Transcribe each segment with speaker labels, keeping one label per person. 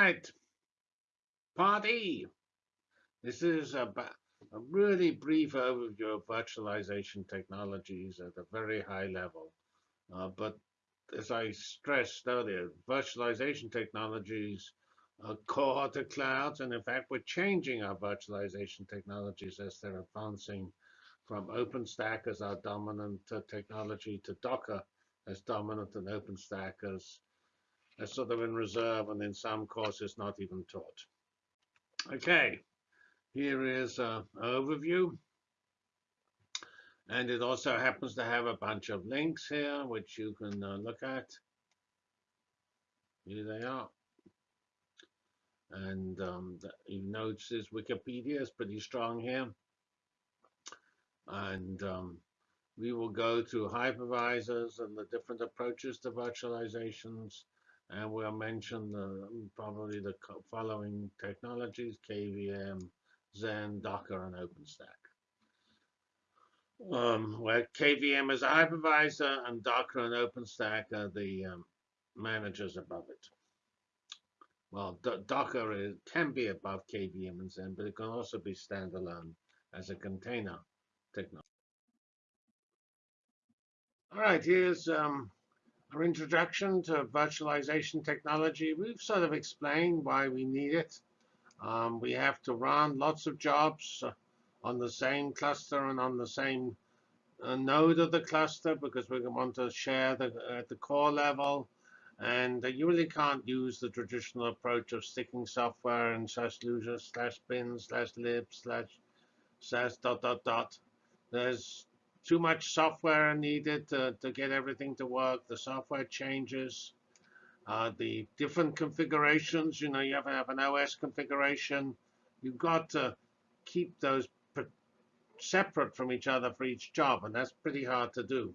Speaker 1: right, part E. This is a, a really brief overview of virtualization technologies at a very high level. Uh, but as I stressed earlier, virtualization technologies are core to clouds, and in fact, we're changing our virtualization technologies as they're advancing from OpenStack as our dominant uh, technology to Docker as dominant and OpenStack as, sort of in reserve and in some courses not even taught. Okay, here is an overview. And it also happens to have a bunch of links here, which you can uh, look at. Here they are. And um, you notice Wikipedia is pretty strong here. And um, we will go to hypervisors and the different approaches to virtualizations. And we'll mention the, probably the following technologies, KVM, Xen, Docker, and OpenStack. Um, where KVM is a hypervisor and Docker and OpenStack are the um, managers above it. Well, D Docker is, can be above KVM and Xen, but it can also be standalone as a container technology. All right, here's um, our introduction to virtualization technology. We've sort of explained why we need it. Um, we have to run lots of jobs uh, on the same cluster and on the same uh, node of the cluster because we want to share the, at the core level. And uh, you really can't use the traditional approach of sticking software in slash user slash bin slash lib slash slash dot dot dot. There's too much software needed to, to get everything to work. The software changes. Uh, the different configurations, you know, you have have an OS configuration. You've got to keep those separate from each other for each job, and that's pretty hard to do.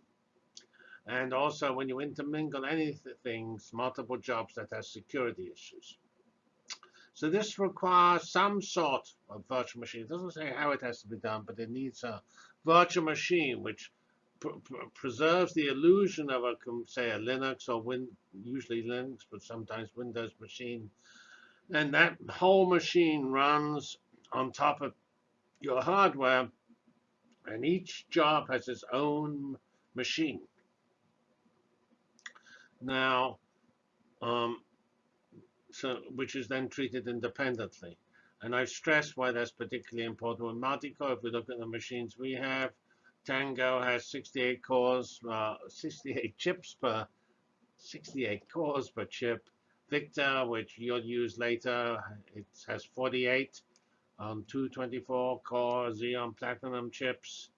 Speaker 1: And also, when you intermingle anything, multiple jobs that has security issues. So this requires some sort of virtual machine. It doesn't say how it has to be done, but it needs a virtual machine which pr pr preserves the illusion of a, say, a Linux or Win usually Linux, but sometimes Windows machine. And that whole machine runs on top of your hardware, and each job has its own machine. Now, um, so which is then treated independently. And I've stressed why that's particularly important with Multicore. If we look at the machines we have, Tango has 68 cores, uh, 68 chips per 68 cores per chip. Victor, which you'll use later, it has 48 on 224 core Xeon Platinum chips.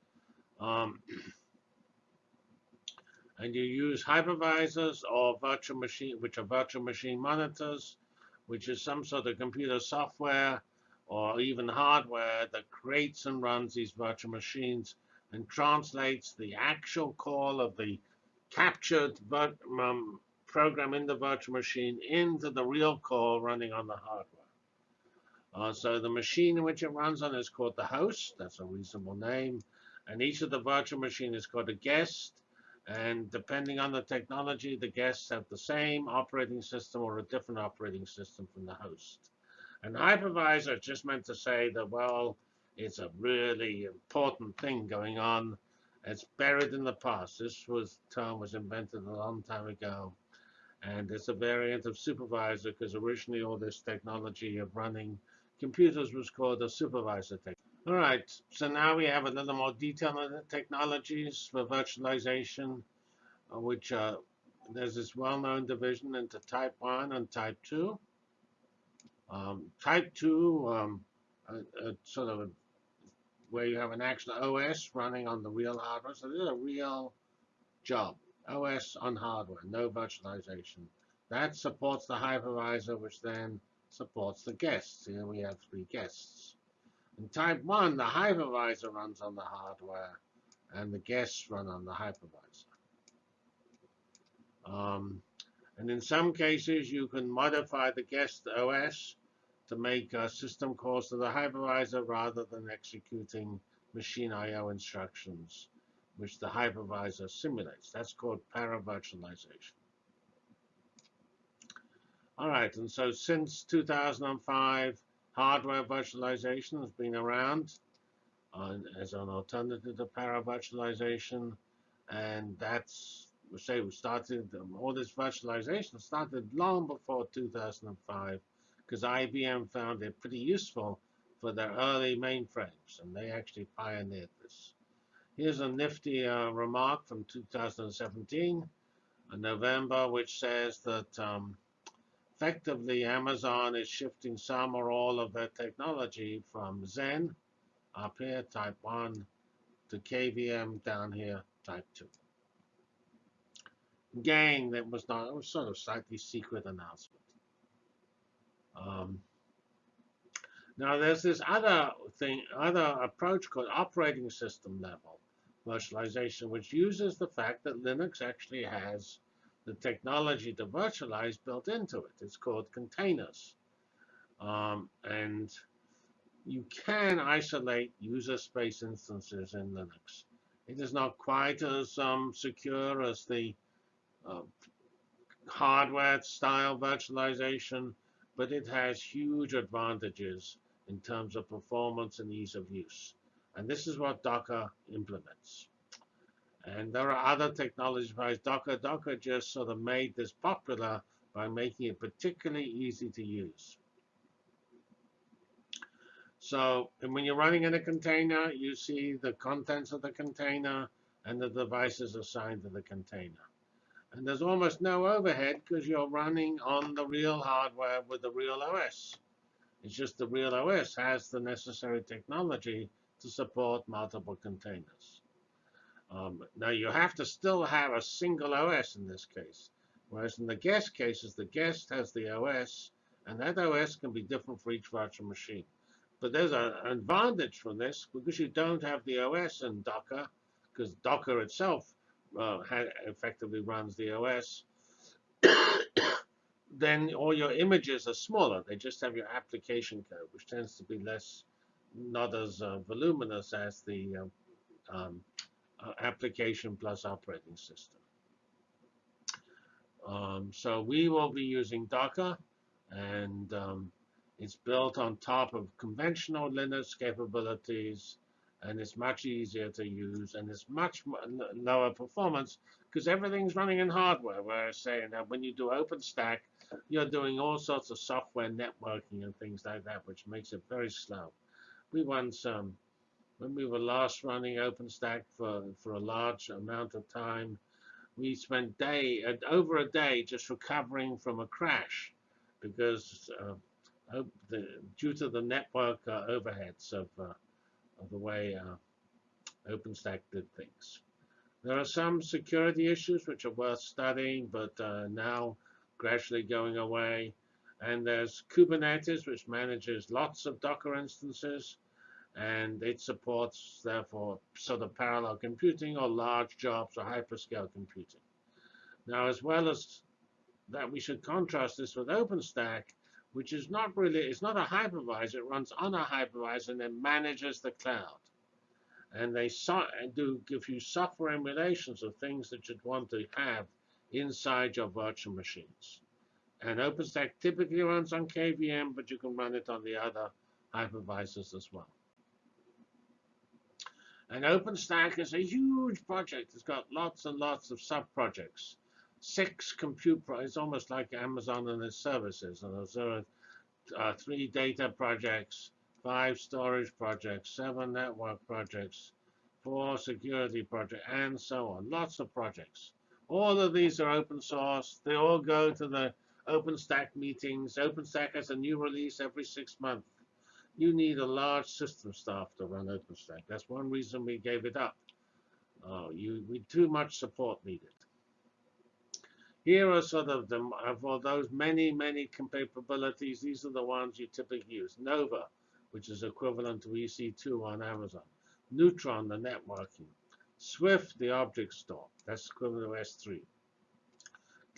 Speaker 1: Um, and you use hypervisors or virtual machine, which are virtual machine monitors, which is some sort of computer software or even hardware that creates and runs these virtual machines and translates the actual call of the captured um, program in the virtual machine into the real call running on the hardware. Uh, so the machine in which it runs on is called the host. That's a reasonable name. And each of the virtual machine is called a guest. And depending on the technology, the guests have the same operating system or a different operating system from the host. An hypervisor just meant to say that, well, it's a really important thing going on. It's buried in the past. This was term was invented a long time ago. And it's a variant of supervisor because originally all this technology of running computers was called a supervisor technology. All right, so now we have a little more detail on the technologies for virtualization, which uh, there's this well-known division into type 1 and type 2. Um, type 2, um, a, a sort of a, where you have an actual OS running on the real hardware. So this is a real job. OS on hardware, no virtualization. That supports the hypervisor, which then supports the guests. Here we have three guests. In type 1, the hypervisor runs on the hardware, and the guests run on the hypervisor. Um, and in some cases, you can modify the guest OS to make uh, system calls to the hypervisor rather than executing machine I.O. instructions, which the hypervisor simulates. That's called paravirtualization. All right, and so since 2005, hardware virtualization has been around as an alternative to para-virtualization, and that's we say we started um, all this virtualization started long before 2005 because IBM found it pretty useful for their early mainframes, and they actually pioneered this. Here's a nifty uh, remark from 2017, in November, which says that um, effectively Amazon is shifting some or all of their technology from Xen, up here, type 1, to KVM down here, type 2. Again, that was not, it was sort of slightly secret announcement. Um, now there's this other thing, other approach called operating system level virtualization, which uses the fact that Linux actually has the technology to virtualize built into it. It's called containers. Um, and you can isolate user space instances in Linux. It is not quite as um, secure as the uh, hardware style virtualization, but it has huge advantages in terms of performance and ease of use. And this is what Docker implements. And there are other technologies besides Docker. Docker just sort of made this popular by making it particularly easy to use. So when you're running in a container, you see the contents of the container and the devices assigned to the container. And there's almost no overhead because you're running on the real hardware with the real OS. It's just the real OS has the necessary technology to support multiple containers. Um, now you have to still have a single OS in this case. Whereas in the guest cases, the guest has the OS, and that OS can be different for each virtual machine. But there's an advantage from this because you don't have the OS in Docker, because Docker itself uh, effectively runs the OS, then all your images are smaller. They just have your application code, which tends to be less, not as uh, voluminous as the um, um, uh, application plus operating system. Um, so we will be using Docker, and um, it's built on top of conventional Linux capabilities and it's much easier to use and it's much lower performance because everything's running in hardware. Whereas saying that when you do OpenStack, you're doing all sorts of software networking and things like that, which makes it very slow. We once, when we were last running OpenStack for, for a large amount of time, we spent day over a day just recovering from a crash because uh, due to the network uh, overheads of uh, of the way uh, OpenStack did things. There are some security issues which are worth studying, but uh, now gradually going away. And there's Kubernetes, which manages lots of Docker instances, and it supports, therefore, sort of parallel computing or large jobs or hyperscale computing. Now, as well as that, we should contrast this with OpenStack, which is not really, it's not a hypervisor. It runs on a hypervisor and then manages the cloud. And they do give you software emulations of things that you'd want to have inside your virtual machines. And OpenStack typically runs on KVM, but you can run it on the other hypervisors as well. And OpenStack is a huge project. It's got lots and lots of sub-projects six compute, it's almost like Amazon and its services. And there are uh, three data projects, five storage projects, seven network projects, four security projects, and so on. Lots of projects. All of these are open source. They all go to the OpenStack meetings. OpenStack has a new release every six months. You need a large system staff to run OpenStack. That's one reason we gave it up. Uh, you, we too much support needed. Here are sort of the, of those many, many capabilities, these are the ones you typically use. Nova, which is equivalent to EC2 on Amazon. Neutron, the networking. Swift, the object store. That's equivalent to S3.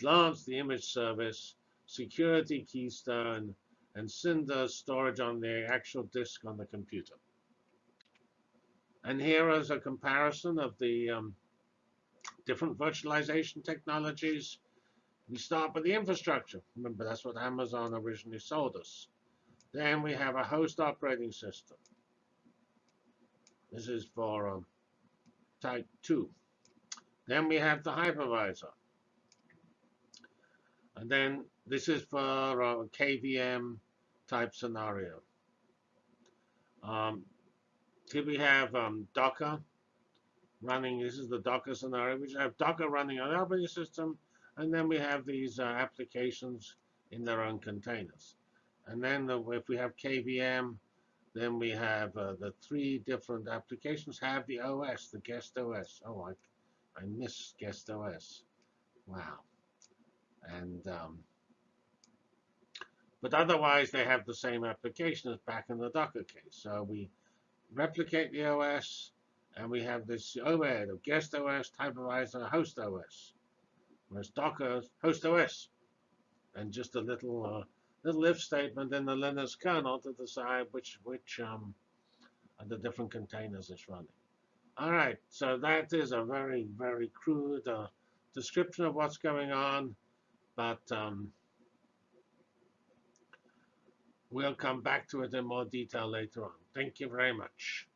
Speaker 1: Glance, the image service. Security Keystone. And Cinder, storage on the actual disk on the computer. And here is a comparison of the um, different virtualization technologies We start with the infrastructure. Remember, that's what Amazon originally sold us. Then we have a host operating system. This is for um, type 2. Then we have the hypervisor. And then this is for a KVM type scenario. Um, here we have um, Docker running. This is the Docker scenario. We have Docker running on the operating system, and then we have these uh, applications in their own containers. And then the, if we have KVM, then we have uh, the three different applications have the OS, the guest OS. Oh, I, I miss guest OS. Wow. And um, but otherwise, they have the same application as back in the Docker case. So we replicate the OS, and we have this overhead of guest OS, hypervisor, host OS. Whereas Docker, host OS, and just a little uh, little if statement in the Linux kernel to decide which which um, the different containers it's running. All right, so that is a very very crude uh, description of what's going on, but um, we'll come back to it in more detail later on. Thank you very much.